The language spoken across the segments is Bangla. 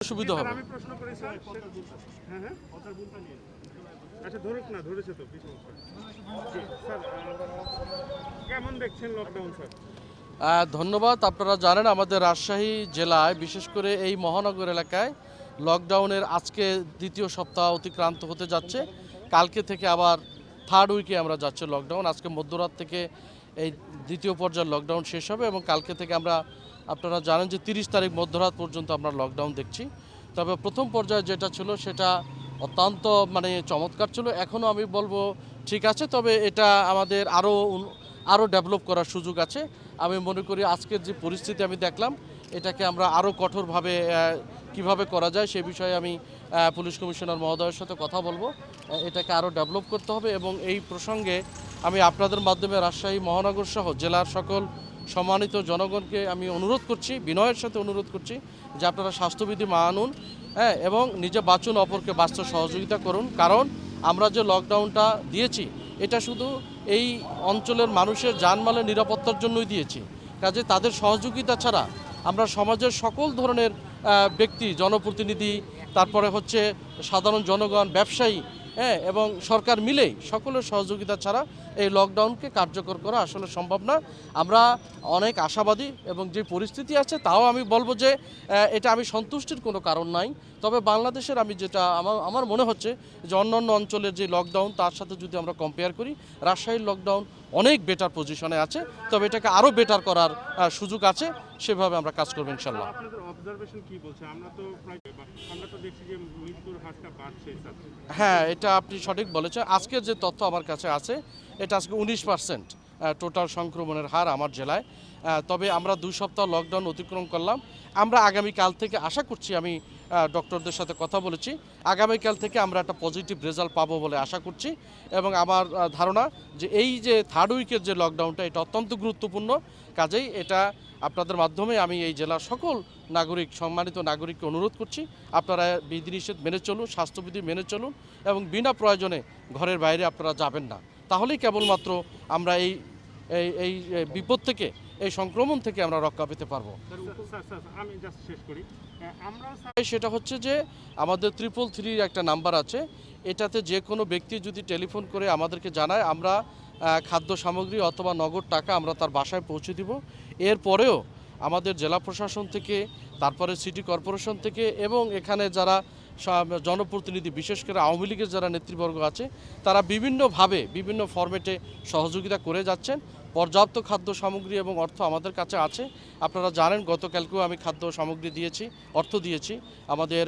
সুবিধা হবে। আমি প্রশ্ন করি স্যার। হ্যাঁ হ্যাঁ। আচ্ছা ধরুক না ধরেছে তো স্যার কেমন দেখছেন লকডাউন স্যার? ধন্যবাদ। আপনারা জানেন আমাদের রাজশাহী জেলায় বিশেষ করে এই মহানগর এলাকায় লকডাউনের আজকে দ্বিতীয় সপ্তাহ অতিক্রান্ত হতে যাচ্ছে। কালকে থেকে আবার থার্ড উইকে আমরা যাচ্ছে লকডাউন আজকে মধ্যরাত থেকে এই দ্বিতীয় পর্যায়ের লকডাউন শেষ হবে এবং কালকে থেকে আমরা, আপনারা জানেন যে তিরিশ তারিখ মধ্যরাত পর্যন্ত আমরা লকডাউন দেখছি। তবে প্রথম পর্যায়ে যেটা ছিল সেটা অত্যন্ত মানে চমৎকার ছিল। এখনও আমি বলব ঠিক আছে, তবে এটা আমাদের আরও আরও ডেভেলপ করার সুযোগ আছে। আমি মনে করি আজকের যে পরিস্থিতি আমি দেখলাম, এটাকে আমরা আরও কঠোরভাবে কীভাবে করা যায় সে বিষয়ে আমি পুলিশ কমিশনার মহোদয়ের সাথে কথা বলব। এটাকে আরও ডেভেলপ করতে হবে এবং এই প্রসঙ্গে আমি আপনাদের মাধ্যমে রাজশাহী মহানগর সহ জেলার সকল সম্মানিত জনগণকে আমি অনুরোধ করছি, বিনয়ের সাথে অনুরোধ করছি যে আপনারা স্বাস্থ্যবিধি মানুন হ্যাঁ এবং নিজে বাঁচুন অপরকে বাঁচতে সহযোগিতা করুন। কারণ আমরা যে লকডাউনটা দিয়েছি, এটা শুধু এই অঞ্চলের মানুষের জানমালের নিরাপত্তার জন্যই দিয়েছি। কাজে তাদের সহযোগিতা ছাড়া আমরা সমাজের সকল ধরনের ব্যক্তি, জনপ্রতিনিধি, তারপরে হচ্ছে সাধারণ জনগণ, ব্যবসায়ী হ্যাঁ এবং সরকার মিলেই সকলের সহযোগিতা ছাড়া এই লকডাউনকে কার্যকর করা আসলে সম্ভব না। আমরা অনেক আশাবাদী এবং যে পরিস্থিতি আছে, তাও আমি বলব যে এটা আমি সন্তুষ্টির কোনো কারণ নাই। তবে বাংলাদেশের আমি যেটা আমার আমার মনে হচ্ছে যে অন্যান্য অঞ্চলের যে লকডাউন তার সাথে যদি আমরা কম্পেয়ার করি রাজশাহীর লকডাউন অনেক বেটার পজিশনে আছে তবে এটাকে আরও বেটার করার সুযোগ আছে সেভাবে আমরা কাজ করব ইনশাল্লাহ। হ্যাঁ এটা আপনি সঠিক বলেছেন। আজকের যে তথ্য আমার কাছে আছে এটা আজকে উনিশ পার্সেন্ট টোটাল সংক্রমণের হার আমার জেলায়। তবে আমরা দুই সপ্তাহ লকডাউন অতিক্রম করলাম। আমরা আগামীকাল থেকে আশা করছি আমি ডক্টরদের সাথে কথা বলেছি। আগামীকাল থেকে আমরা একটা পজিটিভ রেজাল্ট পাবো বলে আশা করছি এবং আমার ধারণা যে এই যে থার্ড উইকের যে লকডাউনটা এটা অত্যন্ত গুরুত্বপূর্ণ। কাজেই এটা আপনাদের মাধ্যমে আমি এই জেলার সকল নাগরিক, সম্মানিত নাগরিককে অনুরোধ করছি, আপনারা বিধিনিষেধ মেনে চলুন, স্বাস্থ্যবিধি মেনে চলুন এবং বিনা প্রয়োজনে ঘরের বাইরে আপনারা যাবেন না। তাহলেই কেবলমাত্র আমরা এই এই এই বিপদ থেকে এই সংক্রমণ থেকে আমরা রক্ষা পেতে পারব। সেটা হচ্ছে যে আমাদের ত্রিপল থ্রির একটা নাম্বার আছে। এটাতে যে কোনো ব্যক্তি যদি টেলিফোন করে আমাদেরকে জানায় আমরা খাদ্য সামগ্রী অথবা নগদ টাকা আমরা তার বাসায় পৌঁছে দিব। এরপরেও আমাদের জেলা প্রশাসন থেকে তারপরে সিটি কর্পোরেশন থেকে এবং এখানে যারা জনপ্রতিনিধি, বিশেষ করে আওয়ামী লীগের যারা নেতৃবর্গ আছে, তারা বিভিন্নভাবে বিভিন্ন ফরম্যাটে সহযোগিতা করে যাচ্ছেন। পর্যাপ্ত খাদ্য সামগ্রী এবং অর্থ আমাদের কাছে আছে। আপনারা জানেন, গতকালকেও আমি খাদ্য সামগ্রী দিয়েছি, অর্থ দিয়েছি। আমাদের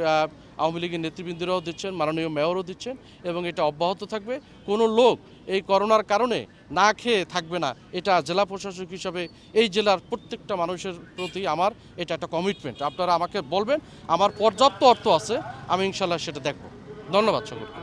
আওয়ামী লীগের নেতৃবৃন্দরাও দিচ্ছেন, মাননীয় মেয়রও দিচ্ছেন এবং এটা অব্যাহত থাকবে। কোনো লোক এই করোনার কারণে না খেয়ে থাকবে না, এটা জেলা প্রশাসক হিসাবে এই জেলার প্রত্যেকটা মানুষের প্রতি আমার এটা একটা কমিটমেন্ট আপনারা আমাকে বলবেন, আমার পর্যাপ্ত অর্থ আছে, আমি ইনশাল্লাহ সেটা দেখব। ধন্যবাদ সকলকে।